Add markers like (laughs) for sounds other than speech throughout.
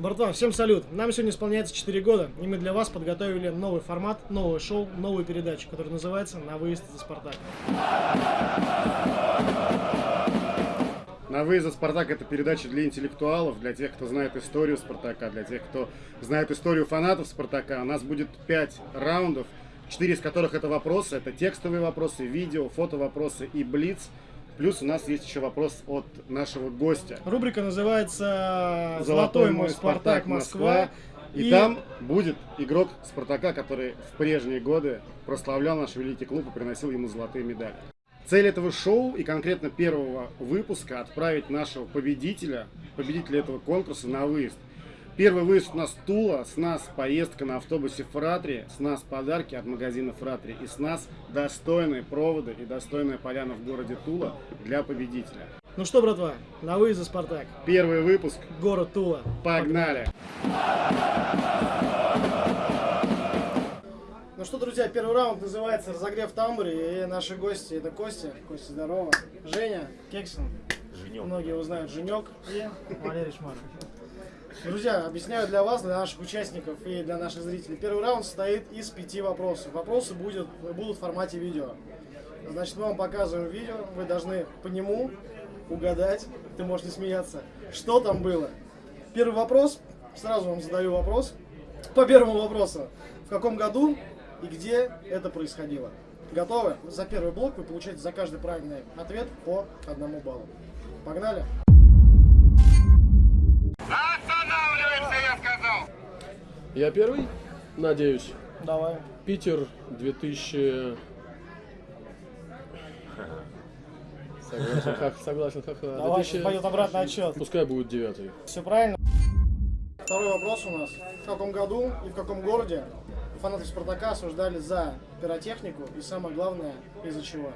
Братан, всем салют. Нам сегодня исполняется 4 года, и мы для вас подготовили новый формат, новое шоу, новую передачу, которая называется «На выезд за Спартак». На выезд за Спартак это передача для интеллектуалов, для тех, кто знает историю Спартака, для тех, кто знает историю фанатов Спартака. У нас будет 5 раундов, 4 из которых это вопросы, это текстовые вопросы, видео, фото вопросы и блиц. Плюс у нас есть еще вопрос от нашего гостя. Рубрика называется «Золотой мой Спартак Москва». И, и там будет игрок Спартака, который в прежние годы прославлял наш великий клуб и приносил ему золотые медали. Цель этого шоу и конкретно первого выпуска отправить нашего победителя, победителя этого конкурса на выезд. Первый выезд у нас Тула, с нас поездка на автобусе Фратри, с нас подарки от магазина Фратри и с нас достойные проводы и достойная поляна в городе Тула для победителя. Ну что, братва, на выезд за Спартак. Первый выпуск. Город Тула. Погнали! Ну что, друзья, первый раунд называется «Разогрев тамбуре». И наши гости, это Костя. Костя, здорово. Женя, Кексон. Женек. Многие его знают. Женек и Валерий Шмаров. Друзья, объясняю для вас, для наших участников и для наших зрителей. Первый раунд состоит из пяти вопросов. Вопросы будет, будут в формате видео. Значит, мы вам показываем видео, вы должны по нему угадать, ты можешь не смеяться, что там было. Первый вопрос, сразу вам задаю вопрос. По первому вопросу. В каком году и где это происходило? Готовы? За первый блок вы получаете за каждый правильный ответ по одному баллу. Погнали! Я первый? Надеюсь. Давай. Питер 2000... Согласен, как, согласен, как... Давай, 2000... пойдет обратный отчет. Пускай будет девятый. Все правильно. Второй вопрос у нас. В каком году и в каком городе фанаты Спартака осуждали за пиротехнику и самое главное, из-за чего?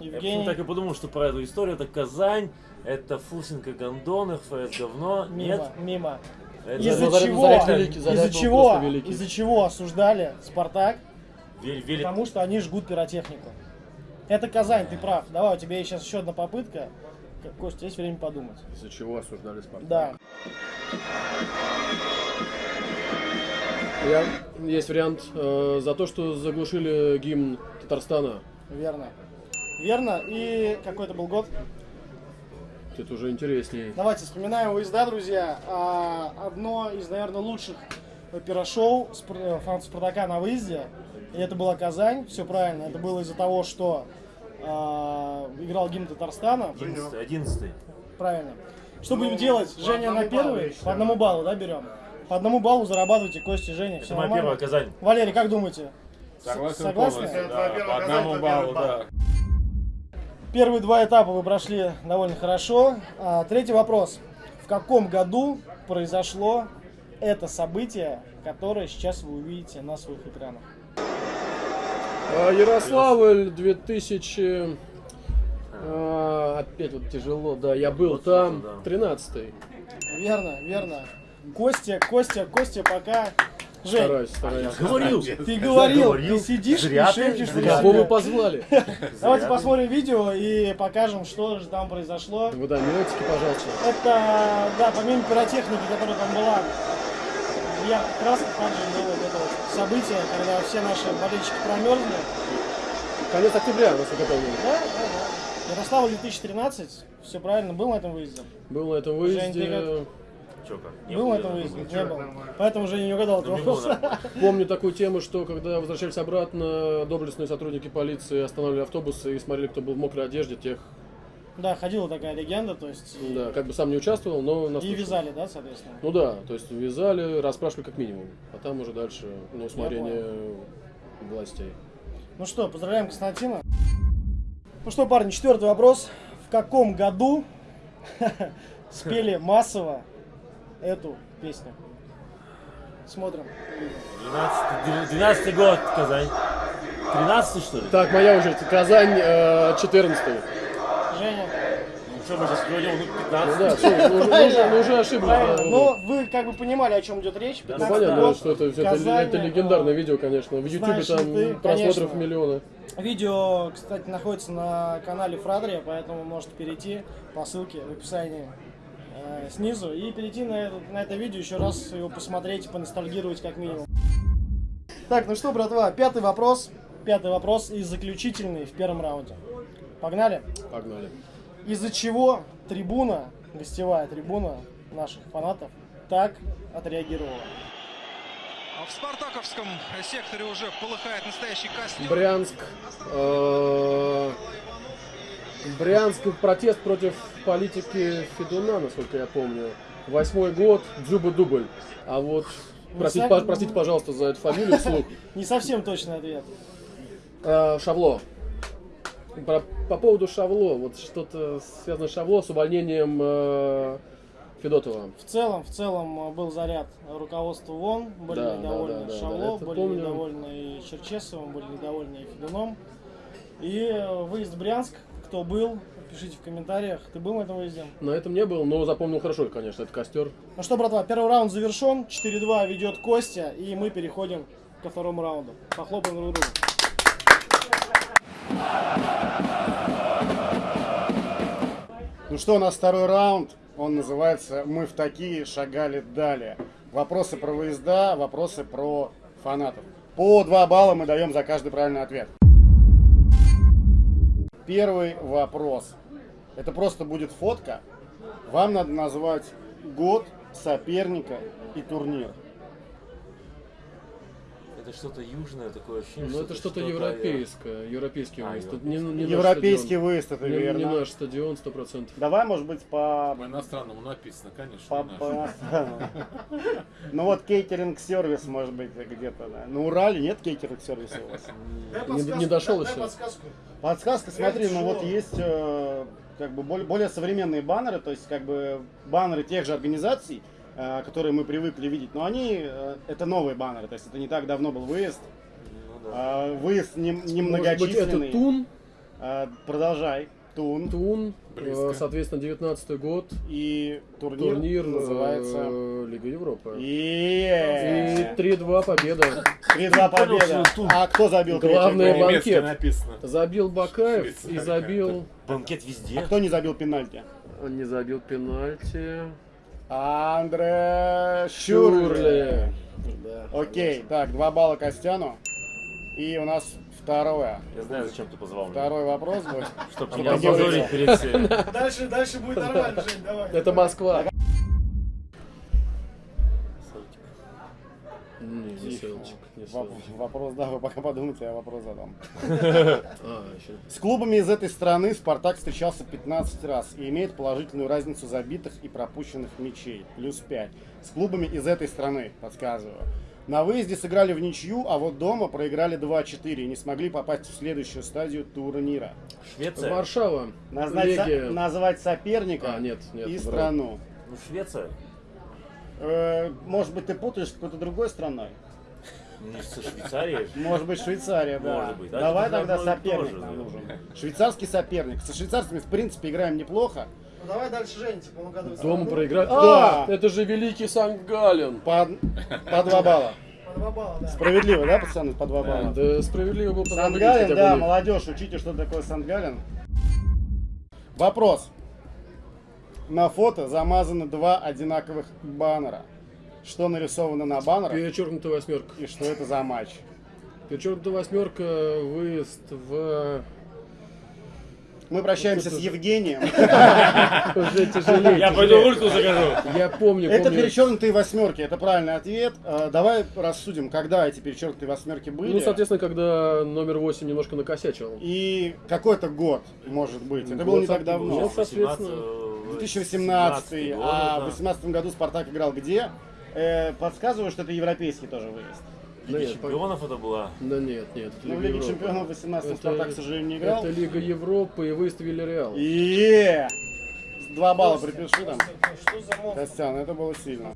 Я так и подумал, что про эту историю. Это Казань, это Фусинка Гондон, ФС говно. Мимо, мимо. Из-за чего? Из-за чего? Из-за чего осуждали Спартак? Потому что они жгут пиротехнику. Это Казань, ты прав. Давай, у тебя есть сейчас еще одна попытка. Костя, есть время подумать. Из-за чего осуждали Спартак? Да. Я, есть вариант э, за то, что заглушили гимн Татарстана. Верно. Верно. И какой это был год? Это уже интереснее. Давайте вспоминаем выезда, друзья. А, одно из, наверное, лучших пирошоу фанатов Спартака на выезде. И это была Казань, все правильно. Это было из-за того, что а, играл гимн Татарстана. 11 11 Правильно. Что будем делать? Женя на первый? По одному баллу, да, берем? По одному баллу зарабатывайте, Костя, Женя. Это моя первая Казань. Валерий, как думаете? Согласен Согласны? Да, по одному баллу, да. Первые два этапа вы прошли довольно хорошо. А, третий вопрос. В каком году произошло это событие, которое сейчас вы увидите на своих экранах? А, Ярославль 2000... А, опять вот тяжело, да, я был там, 13-й. Верно, верно. Костя, Костя, Костя пока... Жень, Стараюсь, стараюсь. Говорил. Ты говорил, говорил. ты сидишь Зря и ты, шепчешь. Кого вы позвали? (laughs) Давайте посмотрим видео и покажем, что же там произошло. Вы да, минутики, пожалуйста. Это, да, помимо пиротехники, которая там была, я как раз также было вот это вот событие, когда все наши болельщики промерзли. Конец октября у нас готовили. Да, да, да. Ярослава 2013, все правильно, был на этом выезде? Был на этом Жень, Чё как? Не был на было, этом не было. Был. Поэтому уже не угадал этот было, вопрос. (laughs) Помню такую тему, что когда возвращались обратно, доблестные сотрудники полиции останавливали автобусы и смотрели, кто был в мокрой одежде, тех, Да, ходила такая легенда, то есть... да, как бы сам не участвовал, но нас И вязали, да, соответственно? Ну да, то есть вязали, расспрашивали как минимум, а там уже дальше на усмотрение властей. Ну что, поздравляем Константина. Ну что, парни, четвертый вопрос. В каком году (laughs) спели массово эту песню? Смотрим. 12, 12 год, Казань. 13 что ли? Так, моя очередь. Казань, э, 14 Женя, Что мы сейчас говорим, ну, Ну 15? да, всё, мы уже, мы уже- ошиблись. Да, Но вы как бы понимали, о чем идет речь. Ну 15 понятно, год, что это, это, Казань, это легендарное видео, конечно. В Ютубе там ты, просмотров конечно. миллионы. Видео, кстати, находится на канале Фрадрия, поэтому можете перейти по ссылке в описании э, снизу и перейти на это, на это видео, еще раз его посмотреть и поностальгировать как минимум. Так, ну что, братва, пятый вопрос. Пятый вопрос и заключительный в первом раунде. Погнали? Погнали. Из-за чего трибуна, гостевая трибуна наших фанатов, так отреагировала? А В Спартаковском секторе уже полыхает настоящий костер. Брянск. э, Брянск протест против политики Федуна, насколько я помню. Восьмой год, Дзюба-дубль. А вот, простите, сами- по- простите, пожалуйста, за эту фамилию вслух. (laughs) Не совсем точный ответ. Э, Шавло. По, по поводу Шавло, вот что-то связано с Шавло, с увольнением э, Федотова. В целом, в целом э, был заряд руководства ВОН, были Да, недовольны да, да, да, Шавло, это были помню. недовольны и Черчесовым, были недовольны и Федуном. И э, выезд в Брянск, кто был, пишите в комментариях, ты был на этом выезде? На этом не был, но запомнил хорошо, конечно, это костер. Ну что, братва, первый раунд завершен, 4-2 ведет Костя, и мы переходим ко второму раунду. Похлопаем друг другу. Ну что, у нас второй раунд. Он называется «Мы в такие шагали далее». Вопросы про выезда, вопросы про фанатов. По два балла мы даем за каждый правильный ответ. Первый вопрос. Это просто будет фотка. Вам надо назвать год, соперника и турнир. Это что-то южное такое ощущение. Ну это что-то европейское, европейский А, выезд. европейский. Не, не наш Европейский выезд, это Не, верно. не наш стадион, сто процентов. Давай, может быть, по По иностранному написано, конечно. По- по- Ну вот кейтеринг-сервис, может быть, где-то. да. На Урале нет кейтеринг-сервиса у вас? Не- не дошел еще. подсказку. Подсказка, смотри, ну вот есть э, как бы более, современные баннеры, то есть как бы баннеры тех же организаций, которые мы привыкли видеть, но они, э, это новые баннеры, то есть это не так давно был выезд. Ну да. А, выезд не, не Может быть это. Тун, А, продолжай. Тун. Тун, Близко. э, соответственно, 19 год, И турнир, турнир называется... э, Лига Европы. И И 3-2 победа. 3-2 победа. А кто забил Главное, гол? банкет. Написано. Забил Бакаев и забил... Банкет А везде. кто не забил пенальти? Он не забил пенальти. Андре Шурли. Да. Окей, так, два балла Костяну. И у нас второе. Я знаю, зачем ты позвал меня. Второй вопрос будет. Чтобы не опозорить вылетел. перед всеми. Дальше, дальше будет нормально, Жень, давай. Это Москва. Не, не селочек. Вопрос, да, вы пока подумайте, я вопрос задам. (laughs) А. С клубами из этой страны Спартак встречался 15 раз и имеет положительную разницу забитых и пропущенных мячей, плюс 5. С клубами из этой страны, подсказываю. На выезде сыграли в ничью, а вот дома проиграли 2-4 и не смогли попасть в следующую стадию турнира. Швеция. Варшава. Назвать, со- назвать соперника А, нет, нет, и страну. Ну, Швеция. Э, может быть, ты путаешь с какой-то другой страной? Не со Швейцарией. Может быть, Швейцария, да. Может быть, да, Давай это тогда соперник нам да. нужен. Швейцарский соперник. Со швейцарцами, в принципе, играем неплохо. Ну, давай дальше, типа, ну году. Дома проиграть. Да. А, это же великий Санкт-Гален. По, по два балла. По два балла, да. Справедливо, да, пацаны, по два балла? Да, справедливо было бы выиграть Сангален, хотя бы да, молодежь, учите, что такое Сангален. Вопрос. На фото замазаны два одинаковых баннера. Что нарисовано на баннерах Перечеркнутая восьмерка. и что это за матч? Перечеркнутая восьмерка, выезд в... Мы прощаемся с Евгением. (laughs) Уже тяжелее. Я пойду ульку закажу. Я помню, Это перечеркнутые восьмерки, это правильный ответ. Э, Давай рассудим, когда эти перечеркнутые восьмерки были. Ну, соответственно, когда номер 8 немножко накосячил. И какой-то год, может быть. Это было не так давно. Ну, соответственно, 2018, год, а в да. 2018 году Спартак играл где? Э, подсказываю, что это европейский тоже выезд. Да Лига нет, чемпионов это была. Да нет, нет. Ну, в Лиге Европы. чемпионов в 18 Это- Спартак, к сожалению, не играл. Это Лига Европы и выезд в Вильяреал. И Два балла припиши там. Что за монстр? Костян, это было сильно.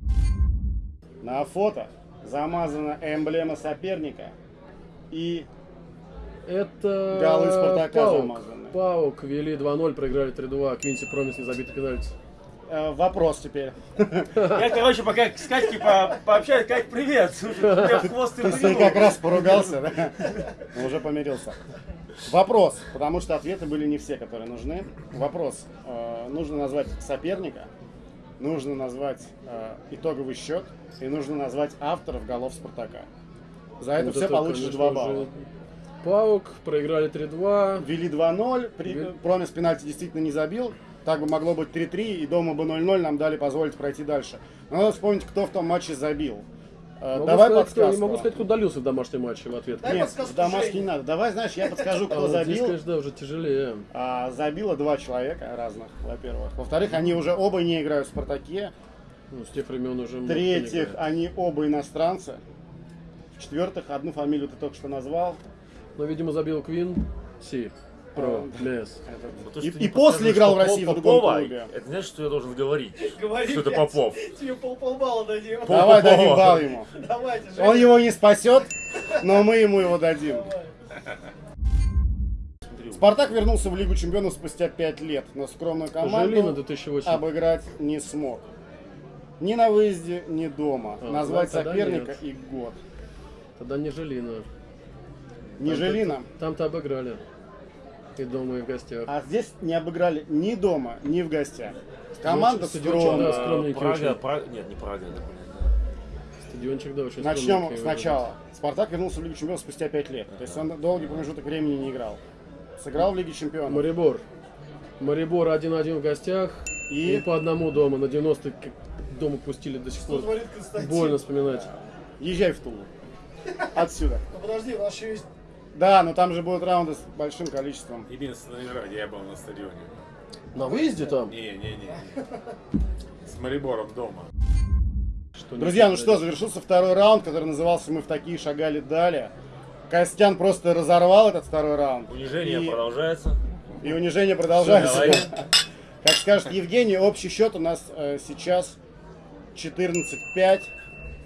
На фото замазана эмблема соперника и Это голы Спартака Паук. замазаны. Паук вели 2-0, проиграли 3-2. Квинси Промис не забитый пенальти. Э, вопрос теперь. (laughs) Я, короче, пока с Катькой по- пообщаюсь, Кать, привет! Слушай, тебя в хвост и Ты как раз поругался, да? Ну, (laughs) Уже помирился. Вопрос, потому что ответы были не все, которые нужны. Вопрос. Э, Нужно назвать соперника, нужно назвать э, итоговый счет и нужно назвать авторов голов Спартака. За это Вот все получишь конечно 2 же, балла. Паук, проиграли 3-2. Вели 2-0, при- Ве- Промис пенальти действительно не забил. Так бы могло быть 3-3, и дома бы 0-0 нам дали позволить пройти дальше. Но надо вспомнить, кто в том матче забил. Э, Могу Давай сказать, кто- не подсказку. могу сказать, кто удалился в домашнем матче в ответ. Дай Нет, подсказку в домашний не надо. Давай, знаешь, я подскажу, А кто здесь, забил. конечно, да, уже тяжелее. А, забило два человека разных, во-первых. Во-вторых, они уже оба не играют в «Спартаке». Ну, с тех времен уже... В-третьих, они оба иностранцы. В-четвертых, одну фамилию ты только что назвал. Но, видимо, забил Квин. Си. Про. А, Лес. Ну, И, и после играл в России в другом клубе. Это значит, что я должен говорить, (laughs) Говори, что это. Попов. Тебе пол полбалла дадим. Пол- Давай Попова. дадим балл ему. (laughs) Давайте, Он его не спасет, но мы ему его дадим. Спартак вернулся в Лигу Чемпионов спустя 5 лет, но скромную Жилина команду 2008. обыграть не смог. Ни на выезде, ни дома. А, Назвать ну, соперника нет. и год. Тогда не Жилина. Не Там-то- Жилина. Там-то обыграли. И дома, и в гостях. А здесь не обыграли ни дома, ни в гостях. Команда Стадиончик, скромная. да, Прага. Прага, нет, не Прага, это, Стадиончик, да, очень Начнем сначала. Спартак вернулся в Лигу Чемпионов спустя 5 лет. То есть он долгий промежуток времени не играл. Сыграл в Лиге Чемпионов. Марибор. Марибор 1-1 в гостях. И? И, по одному дома. На 90 как дома пустили до сих пор. Больно вспоминать. Езжай в Тулу. Отсюда. Ну подожди, у нас еще есть... Да, но там же будут раунды с большим количеством. Единственная игра, где я был на стадионе. На выезде там? Не-не-не. С Марибором дома. Что Друзья, ну что, завершился второй раунд, который назывался «Мы в такие шагали дали». Костян просто разорвал этот второй раунд. Унижение И- продолжается. И унижение продолжается. Давай. (laughs) Как скажет Евгений, общий счет у нас э, сейчас 14-5.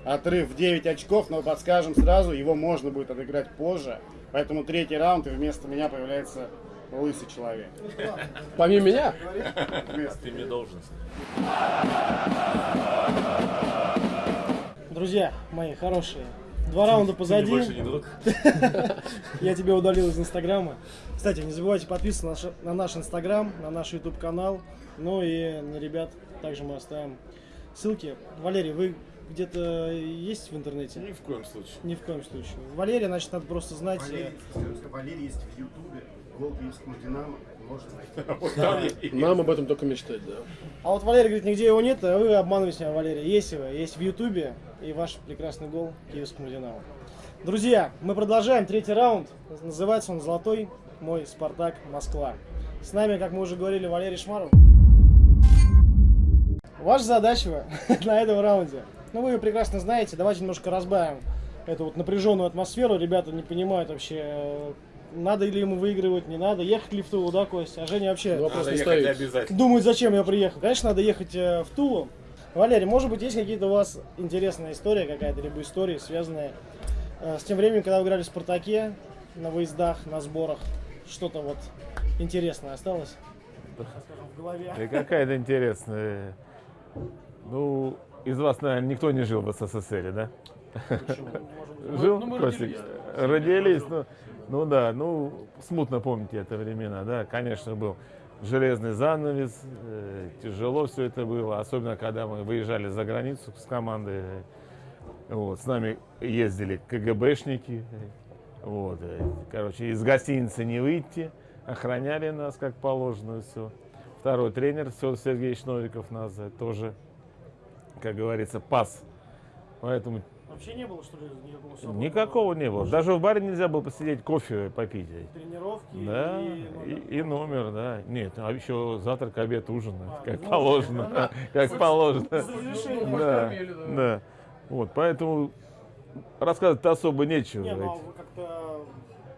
Отрыв в 9 очков, но подскажем сразу, его можно будет отыграть позже. Поэтому третий раунд, и вместо меня появляется лысый человек. Помимо меня? Ты мне должен. Друзья мои хорошие, два раунда позади. не друг. (laughs) Я тебя удалил из Инстаграма. Кстати, не забывайте подписываться на наш- на наш Инстаграм, на наш YouTube канал. Ну и на ребят также мы оставим ссылки. Валерий, вы где-то есть в интернете? Ни в коем случае. Ни в коем случае. Валерия, значит, надо просто знать. э, Валерий есть в Ютубе, гол Киевскому Динамо, можно найти. (laughs) Нам об этом только мечтать, да. А вот Валерий говорит, нигде его нет, а вы обманываете меня, Валерий. Есть его, есть в Ютубе и ваш прекрасный гол Киевскому Динамо. Друзья, мы продолжаем третий раунд. Называется он «Золотой мой Спартак Москва». С нами, как мы уже говорили, Валерий Шмаров. Ваша задача (laughs) на этом раунде, ну вы ее прекрасно знаете, давайте немножко разбавим эту вот напряженную атмосферу. Ребята не понимают вообще, э, надо ли ему выигрывать, не надо, ехать ли в Тулу, да, Костя? А Женя вообще... Вопрос Надо не стоит. обязательно. Думают, зачем я приехал. Конечно, надо ехать э, в Тулу. Валерий, может быть, есть какие-то у вас интересная история какая-то, либо истории, связанные э, с тем временем, когда вы играли в «Спартаке», на выездах, на сборах? Что-то вот интересное осталось? Скажем, в голове. Да какая-то интересная. Ну, из вас, наверное, никто не жил в СССР, да? (laughs) Жил? Ну, мы Костик? родились. Ну, ну да, ну, смутно помните это времена, да, конечно, был железный занавес, э, тяжело все это было, особенно когда мы выезжали за границу с командой, э, вот, с нами ездили КГБшники, э, вот, э, короче, из гостиницы не выйти, охраняли нас как положено, все. Второй тренер, Федор Сергеевич Новиков нас тоже, как говорится, пас. Поэтому Вообще не было, что ли, никакого свободного? никакого не было. Даже в баре нельзя было посидеть, кофе попить. Тренировки Да, и... и, и номер, да. Нет, а еще завтрак, обед, ужин, А, как ну, положено, да. (laughs) как положено. да. Да, да. Вот, поэтому рассказывать особо нечего. Не, ну а вы как-то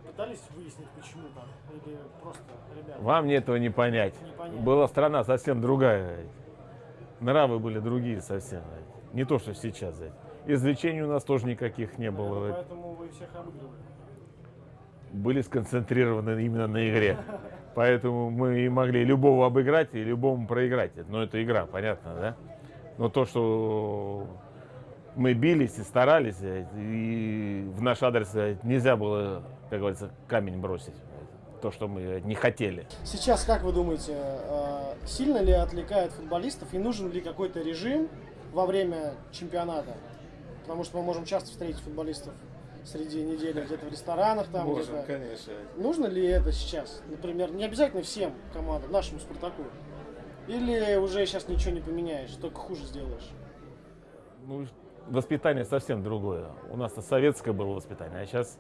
пытались выяснить, почему так? Или просто, ребята, Вам этого не понять. не понятно? Была страна совсем другая. Нравы были другие совсем. Не то, что сейчас. Извлечений у нас тоже никаких не было. Поэтому вы всех обыгрывали. Были сконцентрированы именно на игре. Поэтому мы и могли любого обыграть и любому проиграть. Но это игра, понятно, да? Но то, что мы бились и старались, и в наш адрес нельзя было, как говорится, камень бросить. То, что мы не хотели. Сейчас, как вы думаете, э, сильно ли отвлекает футболистов и нужен ли какой-то режим во время чемпионата? Потому что мы можем часто встретить футболистов среди недели где-то в ресторанах там. Можем, конечно. Нужно ли это сейчас? Например, не обязательно всем командам, нашему Спартаку. Или уже сейчас ничего не поменяешь, только хуже сделаешь? Ну, воспитание совсем другое. У нас советское было воспитание, а сейчас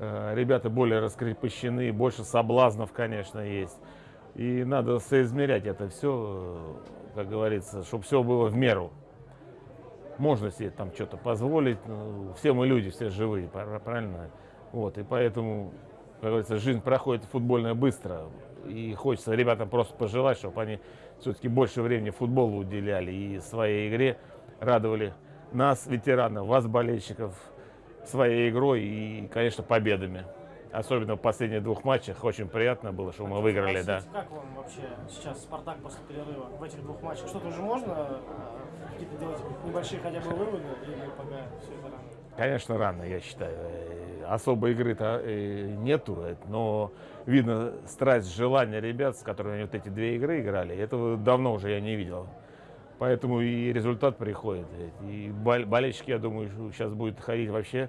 ребята более раскрепощены, больше соблазнов, конечно, есть. И надо соизмерять это все, как говорится, чтобы все было в меру. Можно себе там что-то позволить. ну, Все мы люди, все живые, пра- правильно? Вот, и поэтому, как говорится, жизнь проходит футбольная быстро. И хочется ребятам просто пожелать, чтобы они все-таки больше времени футболу уделяли и своей игре радовали нас, ветеранов, вас, болельщиков, своей игрой и, конечно, победами. Особенно в последних двух матчах. Очень приятно было, что мы выиграли, да. Как вам вообще сейчас Спартак после перерыва в этих двух матчах? Что-то уже можно э, какие-то делать небольшие хотя бы выводы или пока все это рано? Конечно, рано, я считаю. Э, Особой игры-то э, нету, э, но видно страсть, желание ребят, с которыми они вот эти две игры играли. Этого давно уже я не видел. Поэтому и результат приходит. И бол- болельщики, я думаю, сейчас будет ходить вообще.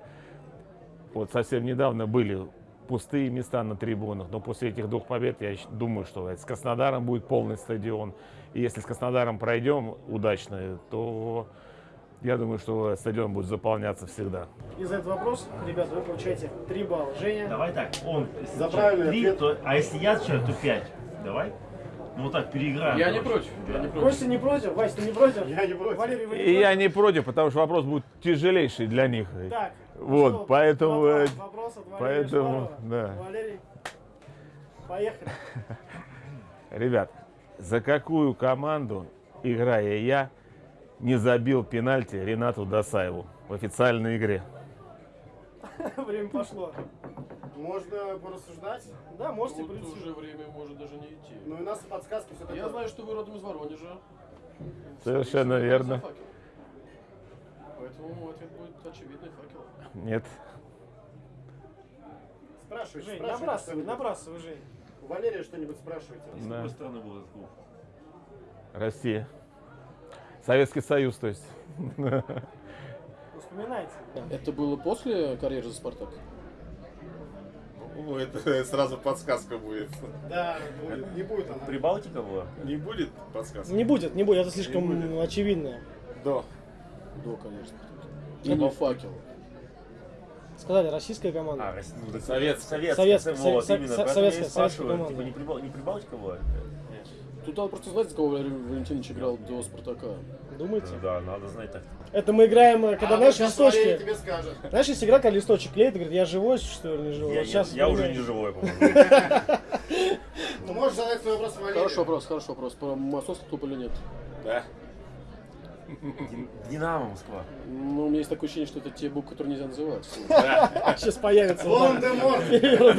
Вот совсем недавно были пустые места на трибунах, но после этих двух побед я думаю, что с Краснодаром будет полный стадион. И если с Краснодаром пройдем удачно, то я думаю, что стадион будет заполняться всегда. И за этот вопрос, ребята, вы получаете 3 балла. Женя, Давай так, он, если За правильный три, ответ. то, а если я отвечаю, то 5. Давай. Ну вот так переиграем. Я не против. Я не против. Костя не против? Вась, ты не против? Я не против. Валерий, вы не И против? я не против, потому что вопрос будет тяжелейший для них. Так, Вот, что, поэтому, вопрос, э, вопрос от Валерия поэтому, да. Валерий, поехали. (laughs) Ребят, за какую команду, играя я, не забил пенальти Ренату Досаеву в официальной игре? (laughs) Время пошло. Можно порассуждать, Да, можете Тут прийти. уже время может даже не идти. но у нас подсказки все Я знаю, что вы родом из Воронежа. Совершенно верно. Поэтому ответ будет очевидный факел. Нет. Спрашивайте, Жень, спрашивайте набрасывай, набрасывай, Жень. У Валерия что-нибудь спрашивайте. С Да. какой стороны был этот клуб? Россия. Советский Союз, то есть. (laughs) Вспоминайте. Это было после карьеры за Спартак? Это (laughs) сразу подсказка будет. Да, будет. Не будет она. Прибалтика была? Не будет подсказки? Не будет, не будет, это слишком будет. очевидно. Да. До карьеры Спартака. Или факел. Сказали, российская команда. А, Рос- ну, Советская. Советская. Советская, вот, со- именно. со- советская- советская типа, не, Прибал- не Прибалтика была? Тут надо просто знать, за кого Валентинович играл до Спартака. Думаете? Да, надо знать так. Это мы играем, э, когда, А Валерий листочки. тебе скажет. Знаешь, есть игра, когда листочек клеит говорит, я живой, что ли, не живой? Я, Вот сейчас я уже не живой, по-моему. (laughs) Ну, можешь задать свой вопрос Валерию. Хороший вопрос, хороший вопрос. Про московский клуб или нет? Да. Динамо Москва. Ну, у меня есть такое ощущение, что это те буквы, которые нельзя называть. Сейчас появится. Волан-де-Морт. Да,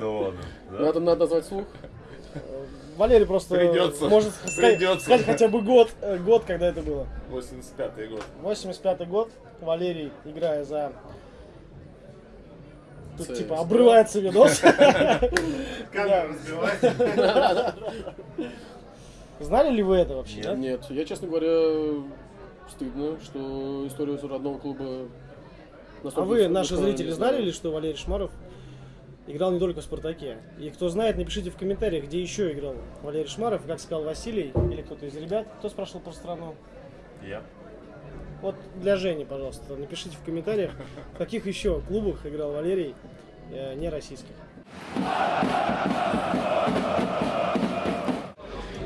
да, да. Надо назвать слух. (laughs) Валерий просто Придется. может сказать, Придется. сказать хотя бы год, э, год, когда это было. 85-й год. 85 год. Валерий, играя за... Тут типа обрывается видос. (laughs) (laughs) Камера разбивается. Знали ли вы это вообще? нет? Нет, я, честно говоря, стыдно, что историю родного клуба... А вы, наши зрители, знали ли, что Валерий Шмаров играл не только в «Спартаке»? И кто знает, напишите в комментариях, где еще играл Валерий Шмаров. Как сказал Василий или кто-то из ребят. Кто спрашивал про страну? Я. Вот для Жени, пожалуйста, напишите в комментариях, в каких еще клубах играл Валерий, э, не российских.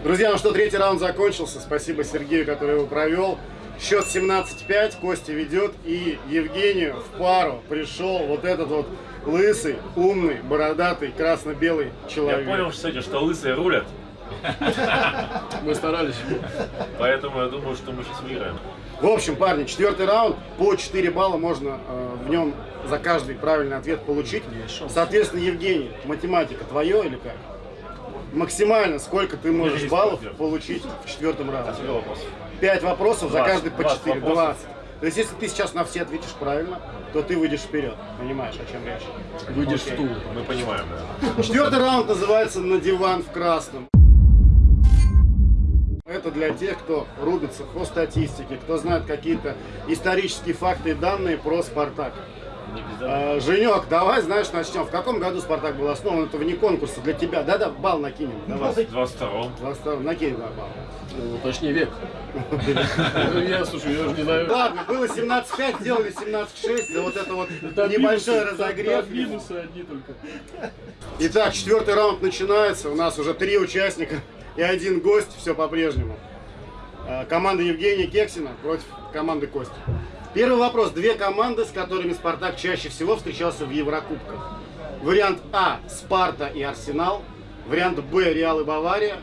Друзья, ну что, третий раунд закончился. Спасибо Сергею, который его провел. Счет 17-5, Костя ведет. И Евгению в пару пришел вот этот вот лысый, умный, бородатый, красно-белый Я человек. понял, кстати, что лысые рулят. (laughs) Мы старались. Поэтому я думаю, что мы сейчас выиграем. В общем, парни, четвертый раунд, по 4 балла можно э, в нем за каждый правильный ответ получить. Соответственно, Евгений, математика твое или как? максимально сколько ты можешь баллов получить в четвертом раунде? Сколько вопросов? Пять вопросов, за Двадцать. каждый по Двадцать 4, вопросов. 20. То есть, если ты сейчас на все ответишь правильно, то ты выйдешь вперед. Понимаешь, о чем речь? Выйдешь Окей. в тул. Мы понимаем, да. Четвертый раунд называется «На диван в красном». Это для тех, кто рубится по статистике, кто знает какие-то исторические факты и данные про «Спартак». А, Женек, давай, знаешь, начнем. В каком году «Спартак» был основан? Это вне конкурса для тебя. Да-да, бал накинем. Давай. 22-м. Просто Накинь два балла. Ну, точнее, век. Ну, Я, слушай, я уже не знаю. Ладно, было 17-5, сделали 17-6. Да вот это вот небольшой разогрев. Минусы одни только. Итак, четвертый раунд начинается. У нас уже три участника и один гость. Все по-прежнему. Э, Команда Евгения Кексина против команды Кости. Первый вопрос. Две команды, с которыми Спартак чаще всего встречался в Еврокубках. Вариант А – Спарта и Арсенал. Вариант Б – Реал и Бавария.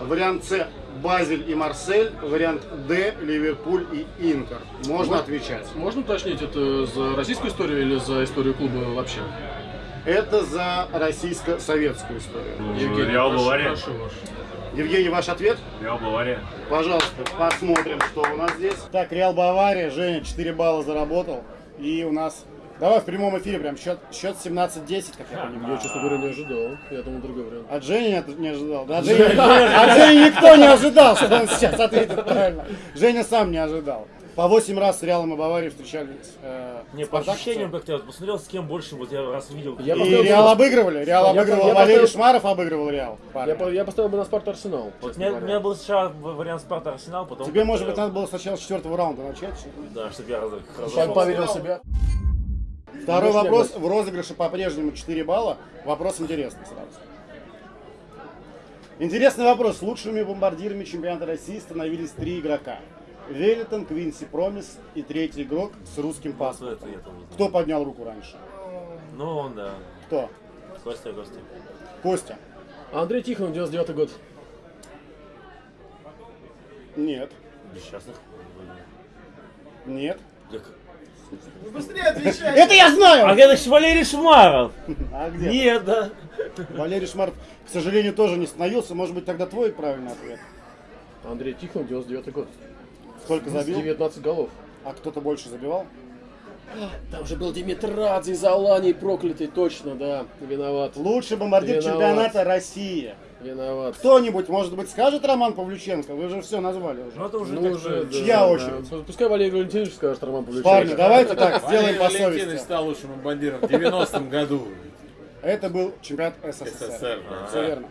Вариант С – Базель и Марсель. Вариант Д – Ливерпуль и Интер. Можно отвечать. Можно уточнить, это за российскую историю или за историю клуба вообще? Это за российско-советскую историю. Реал прошу- Бавария. прошу ваш. Евгений, ваш ответ? Реал Бавария. Пожалуйста, посмотрим, что у нас здесь. Так, Реал Бавария, Женя 4 балла заработал. И у нас... Давай в прямом эфире прям счет, счет 17-10, как я понимаю. Я, честно говоря, не ожидал. Я думал, другой вариант. От Жени не, не ожидал. Да, от, Жени, от Жени никто не ожидал, что он сейчас ответит правильно. Женя сам не ожидал. По 8 раз с Реалом и Баварией встречались. Э, Не, по ощущениям что? как-то я вот посмотрел, с кем больше, вот я раз видел. Я И поставил- Реал обыгрывали. Реал Я- обыгрывал я Валерий поставил- Шмаров, обыгрывал Реал. Я, я поставил бы на Спарта Арсенал. Вот у меня, у меня был сначала вариант Спарта Арсенал, потом... Тебе, может быть, надо было сначала с четвертого раунда начать. Да, чтобы я раз, разошелся. поверил себя. Второй вопрос. В розыгрыше по-прежнему 4 балла. Вопрос интересный сразу. Интересный вопрос. Лучшими бомбардирами чемпионата России становились три игрока. Велитон, Квинси Промис и третий игрок с русским паспортом. Кто поднял руку раньше? Ну, он, да. Кто? Костя, Костя. Костя? Андрей Тихонов, 99 год. Нет. Несчастных. Нет. Как- Быстрее отвечай. Это я знаю! А это Валерий Шмаров! (laughs) А где? Нет, да. Валерий Шмаров, к сожалению, тоже не становился. Может быть, тогда твой правильный ответ. Андрей Тихонов, 99 год. Сколько забил? 19 голов. А кто-то больше забивал? Там же был Димитрадзе из Алании проклятый, точно, да. Виноват. Лучший бомбардир Виноват. чемпионата России. Виноват. Кто-нибудь, может быть, скажет Роман Павлюченко? Вы же все назвали уже. Ну, это уже Ну, уже, да, Чья да. очередь? Пускай Валерий Валентинович скажет, Роман Павлович. Парни, давайте так, сделаем Валерий по Валентинович совести. стал лучшим бомбардиром в 90-м году. Это был чемпионат СССР. СССР, да. Все верно.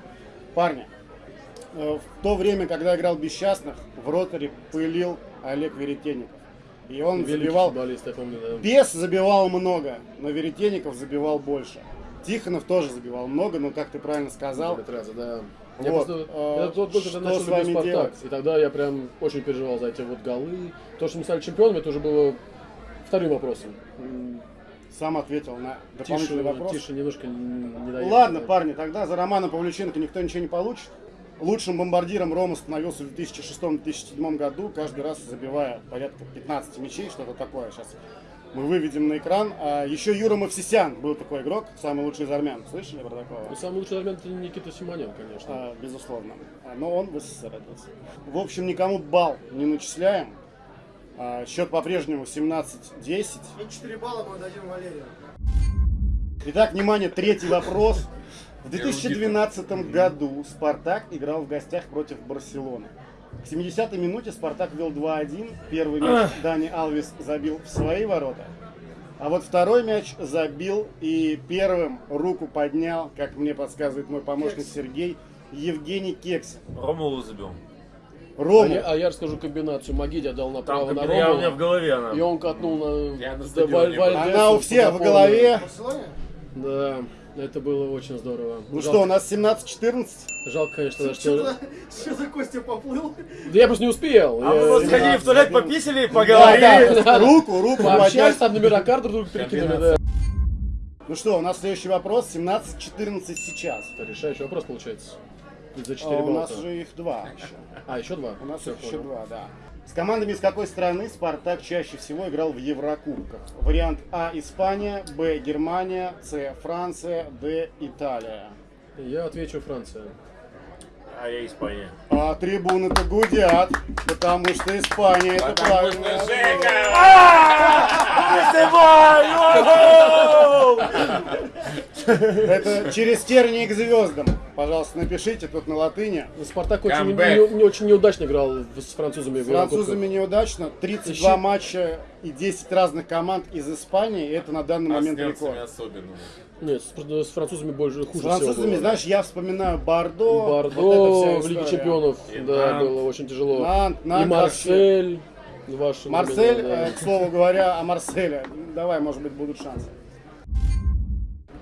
Парни, в то время, когда играл Бесчастных, в роторе пылил Олег Веретенников. И он Великий забивал... я помню, да. Бес забивал много, но Веретенников забивал больше. Тихонов тоже забивал много, но, как ты правильно сказал, Димитрадзе, да. Я Вот, просто, э, я тот год, когда начал с вами Спартак, делать? и тогда я прям очень переживал за эти вот голы. То, что мы стали чемпионами, это уже было вторым вопросом. Сам ответил на Тише, дополнительный вопрос. тише немножко не даёт, Ладно, да. парни, тогда за Романом Павлюченко никто ничего не получит. Лучшим бомбардиром Рома становился в 2006-2007 году, каждый раз забивая порядка 15 мячей, что-то такое. Сейчас мы выведем на экран. А еще Юра Мавсисян был такой игрок, самый лучший из армян. Слышали про такого? Ну, самый лучший армян это Никита Симонян, конечно. А, безусловно. А, Но он в СССР родился. В общем, никому балл не начисляем. А, Счет по-прежнему 17-10. И 4 балла мы дадим Валерию. Итак, внимание, третий вопрос. В 2012 году Спартак играл в гостях против Барселоны. К 70-й минуте Спартак вел 2-1. Первый мяч Дани Алвис забил в свои ворота. А вот второй мяч забил и первым руку поднял, как мне подсказывает мой помощник Сергей, Евгений Кексин. Ромулу забил. А Рому. я, а я расскажу комбинацию. Магиди отдал Там направо на как бы я- у меня в Рому, голове она. и он катнул на... Я на стадионе Она у всех в голове. В Барселоне? Да, это было очень здорово. Ну Жалко- что, у нас 17-14? Жалко, конечно, Что что... за, что за Костя поплыл? Да я просто не успел. А Я- мы вот я- сходили в туалет, пописали, поговорили. да, руку, руку подняли. там номера карт друг перекинули, да. Ну что, у нас следующий вопрос. 17-14 сейчас. Это решающий вопрос получается. За А 4 у балла. нас же их два еще. А, еще два? У нас Всё, их еще понял. два, да. С командами из какой страны Спартак чаще всего играл в Еврокубках? Вариант А – Испания, Б – Германия, С – Франция, Д – Италия. Я отвечу Франция. А я Испания. А трибуны-то гудят, потому что Испания это Потому что правильно. Жека! (laughs) Это через тернии к звездам. Пожалуйста, напишите тут на латыни. Спартак очень, не, не очень неудачно играл с французами. С французами неудачно. 32 матча и 10 разных команд из Испании. и Это на данный А момент рекорд. особенно. Нет, с, с французами больше хуже С французами, всего было. знаешь, я вспоминаю Бордо. Бордо вот в Лиге. Чемпионов, И да, Нант. было очень тяжело. Нант, И Нант Марсель. Ваши Марсель, времена, да. э, к слову говоря, о Марселе. Давай, может быть, будут шансы.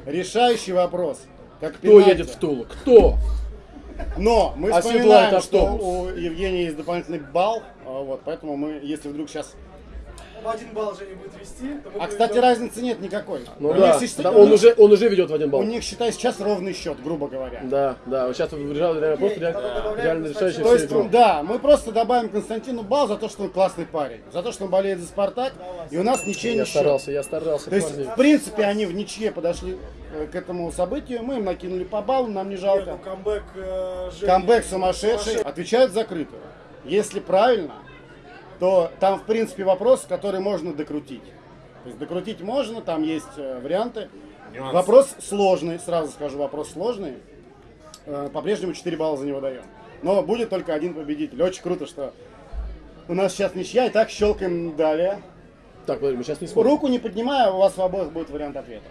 Решающий вопрос. Как Кто пенальти. едет в Тулу? Кто? Но мы Оседлает вспоминаем, что у Евгения есть дополнительный балл. а, Вот, поэтому мы, если вдруг сейчас... В один балл Женя будет вести. то мы А, кстати, разницы нет никакой. Ну да, них, да, он, уже, он уже ведет в один балл. у них, считай, сейчас ровный счет, грубо говоря. Да, да, вот сейчас реально, реально, просто реально, реально решающий То есть, игру. да, мы просто добавим Константину балл за то, что он классный парень. За то, что он болеет за Спартак. И у нас ничей Я не счет. старался, я старался, То есть, в принципе, они в ничье подошли э, к этому событию. Мы им накинули по баллу, нам не Нет, жалко. ну, камбэк э. Камбэк сумасшедший. Отвечают закрыто. Если правильно, то там, в принципе, вопрос, который можно докрутить. То есть докрутить можно, там есть э, варианты. Нюансы. Вопрос сложный, сразу скажу, вопрос сложный. Э, По-прежнему 4 балла за него даем. Но будет только один победитель. Очень круто, что у нас сейчас ничья. И так щелкаем далее. Так, подожди, мы сейчас не смотрим. Руку не поднимая, у вас в обоих будет вариант ответа.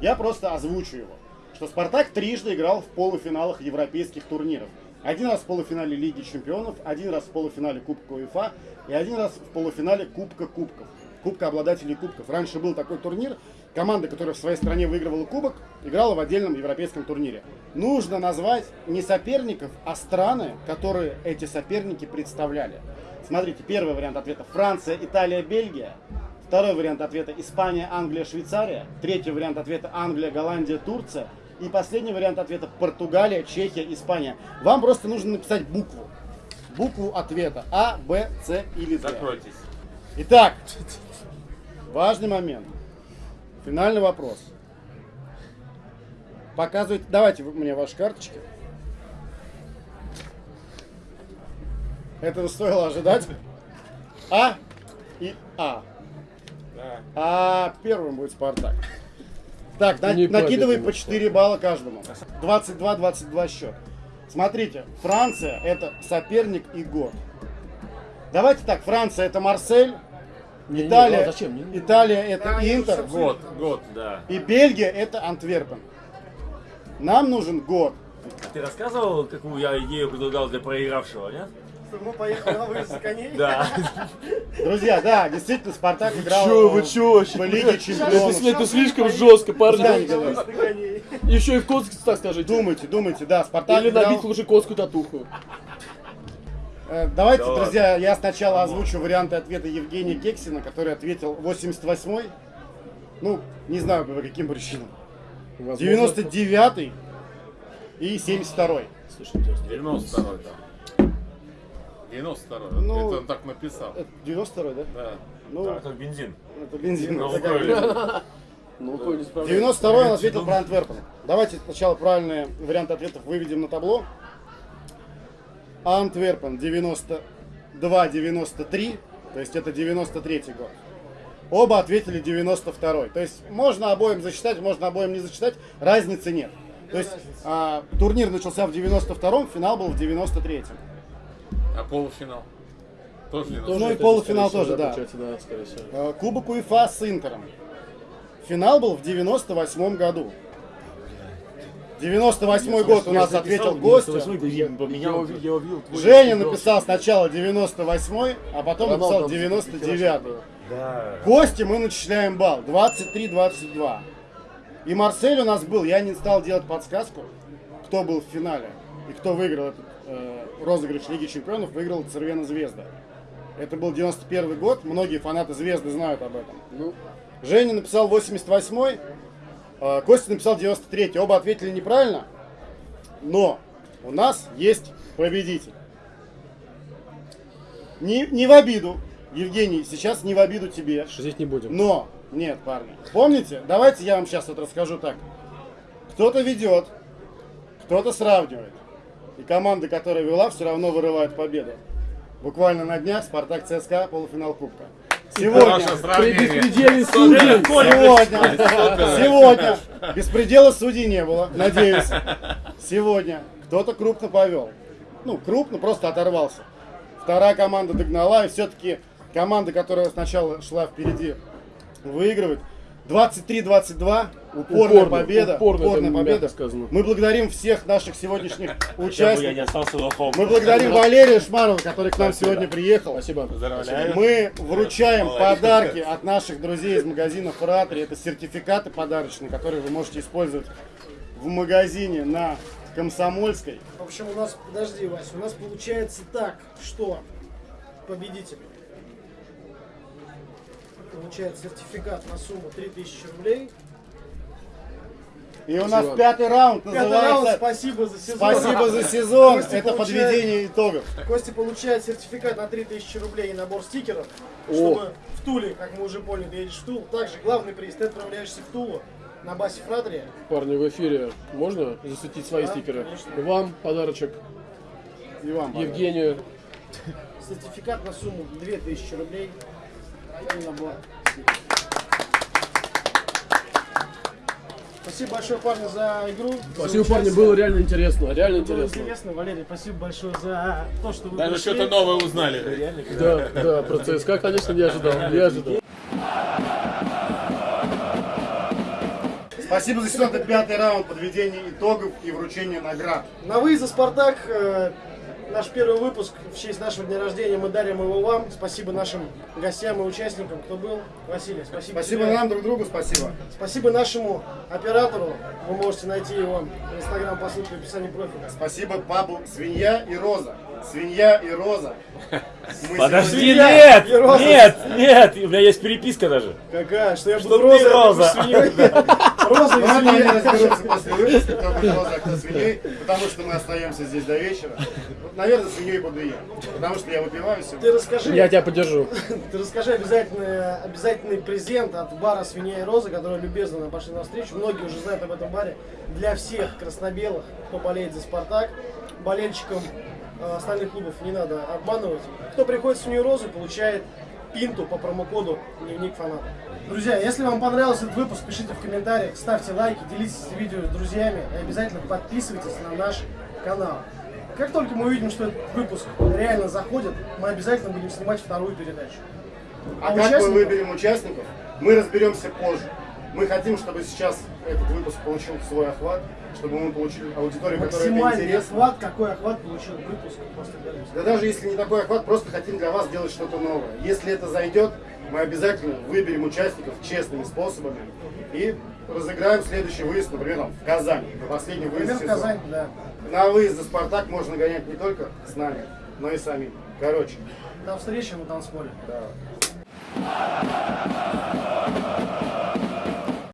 Я просто озвучу его. Что Спартак трижды играл в полуфиналах европейских турниров. Один раз в полуфинале Лиги Чемпионов, один раз в полуфинале Кубка УЕФА и один раз в полуфинале Кубка Кубков. Кубка обладателей кубков. Раньше был такой турнир. Команда, которая в своей стране выигрывала кубок, играла в отдельном европейском турнире. Нужно назвать не соперников, а страны, которые эти соперники представляли. Смотрите, первый вариант ответа Франция, Италия, Бельгия. Второй вариант ответа Испания, Англия, Швейцария. Третий вариант ответа Англия, Голландия, Турция. И последний вариант ответа Португалия, Чехия, Испания. Вам просто нужно написать букву. Букву ответа. А, Б, С или Д. Закройтесь. Итак, важный момент. Финальный вопрос. Показывайте, давайте мне ваши карточки. Этого стоило ожидать. А и А. Да. А первым будет Спартак. Так, на- Не накидывай по 4 балла каждому. 22-22 счет. Смотрите, Франция это соперник и год. Давайте так, Франция это Марсель, Не, не, Италия, а зачем? Не, не. Италия это Да, они Интер, Год, год. Да. и Бельгия это Антверпен. Нам нужен год. Ты рассказывал, какую я идею предлагал для проигравшего, нет? просто мы поехали на выезд коней. Да. Друзья, да, действительно, Спартак играл Чё, вы чё вообще? в Лиге Чемпионов. Это, слишком жестко, парни. Еще и в Коцке, так скажите. Думайте, думайте, да, Спартак Или играл... набить лучше Коцку татуху. Э, давайте, да друзья, я сначала озвучу варианты ответа Евгения Гексина, который ответил 88-й. Ну, не знаю по каким причинам. 99-й и 72-й. Слушай, 92-й, да. 92-й. Ну, это он так написал. 92-й, да? Да. Ну, да, это бензин. Это бензин. На Лукойле. (laughs) На Лукойле 92-й он ответил про Антверпен. Давайте сначала правильные варианты ответов выведем на табло. Антверпен 92-93, то есть это 93-й год. Оба ответили 92-й. То есть можно обоим зачитать, можно обоим не зачитать, разницы нет. То есть а, турнир начался в 92-м, финал был в 93-м. А полуфинал? Тоже не Тоже Ну и полуфинал тоже, да. да, скорее всего. А, Кубок УЕФА с Интером. Финал был в 98 году. 98 год у нас ответил гость. Женя написал сначала 98 а потом написал Роналду 99 Да. Кости мы начисляем балл 23-22. И Марсель у нас был, я не стал делать подсказку, кто был в финале и кто выиграл этот э, розыгрыш Лиги Чемпионов, выиграл Цервена Звезда. Это был 91 год, многие фанаты Звезды знают об этом. Ну, Женя написал 88-й, э, Костя написал 93-й. Оба ответили неправильно, но у нас есть победитель. Не, не в обиду, Евгений, сейчас не в обиду тебе. шутить не будем. Но, нет, парни, помните, давайте я вам сейчас вот расскажу так. Кто-то ведет, кто-то сравнивает. И команда, которая вела, все равно вырывает победу. Буквально на днях Спартак ЦСКА полуфинал Кубка. Сегодня, При беспределе судей. сегодня, сегодня, беспредела судей не было, надеюсь. Сегодня кто-то крупно повел. Ну, крупно, просто оторвался. Вторая команда догнала, и все-таки команда, которая сначала шла впереди, выигрывает. 23-22, упорная Упорно, победа. упорно, это мягко победа. сказано. Мы благодарим всех наших сегодняшних (laughs) участников. Мы благодарим Валерия Шмарова, который к нам сегодня приехал. Спасибо. Поздравляю. Мы вручаем подарки от наших друзей из магазина Фратри. Это сертификаты подарочные, которые вы можете использовать в магазине на Комсомольской. В общем, у нас, подожди, Вася, у нас получается так, что победитель получает сертификат на сумму 3000 рублей. И у нас пятый раунд Пятый раунд, называется спасибо за сезон. «Спасибо за сезон». Костя Это получает- подведение итогов. Костя получает сертификат на 3000 рублей и набор стикеров, О. чтобы в Туле, как мы уже поняли, ты едешь в Тул. Также главный приз, ты отправляешься в Тулу на басе Фратри. Парни, в эфире можно засветить свои Да, стикеры? конечно. Вам подарочек, И вам. Евгению. Сертификат на сумму 2000 рублей. Спасибо большое, парни, за игру. за Спасибо, парни, участие. было реально интересно, реально Было интересно. интересно. Валерий, спасибо большое за то, что вы Даже что-то новое узнали. Да, да, про ЦСКА, конечно, не ожидал, не ожидал. Спасибо за. Это пятый раунд подведения итогов и вручения наград. На выезд за Спартак э, наш первый выпуск в честь нашего дня рождения мы дарим его вам. Спасибо нашим гостям и участникам, кто был. Василий, спасибо. Спасибо тебе. нам друг другу, спасибо. Спасибо нашему оператору. Вы можете найти его в инстаграм по ссылке в описании профиля. Спасибо папу Свинья и Роза. Свинья и Роза. (laughs) Мы Подожди, Свинья нет, и роза. нет, нет, у меня есть переписка даже. Какая? Что я Что буду ты розой, а ты роза. будешь свиньей? (laughs) Роза и свинья. разберутся после выпуска, кто будет роза, а кто свиней, потому что мы остаемся здесь до вечера. Наверное, свиньей буду я, потому что я выпиваю Ты сегодня. расскажи, Я тебя поддержу. (laughs) ты расскажи обязательно, обязательный презент от бара «Свинья и Роза», который любезно нам пошли навстречу. Многие уже знают об этом баре. Для всех краснобелых, кто болеет за «Спартак», болельщикам э, остальных клубов не надо обманывать. Кто приходит в «Свинью и Розу», получает пинту по промокоду «Дневник фаната». Друзья, если вам понравился этот выпуск, пишите в комментариях, ставьте лайки, делитесь видео с друзьями и обязательно подписывайтесь на наш канал. Как только мы увидим, что этот выпуск реально заходит, мы обязательно будем снимать вторую передачу. А как мы участников- выберем участников, мы разберемся позже. Мы хотим, чтобы сейчас этот выпуск получил свой охват, чтобы мы получили аудиторию, которая это интересно. охват, какой охват получил выпуск после Беларуси. Да даже если не такой охват, просто хотим для вас сделать что-то новое. Если это зайдет, мы обязательно выберем участников честными способами и разыграем следующий выезд, например, там, в Казань, на последний выезд Например, в сезона. Казань, да. На выезд за Спартак можно гонять не только с нами, но и самим. Короче, До встречи на танцполе. да.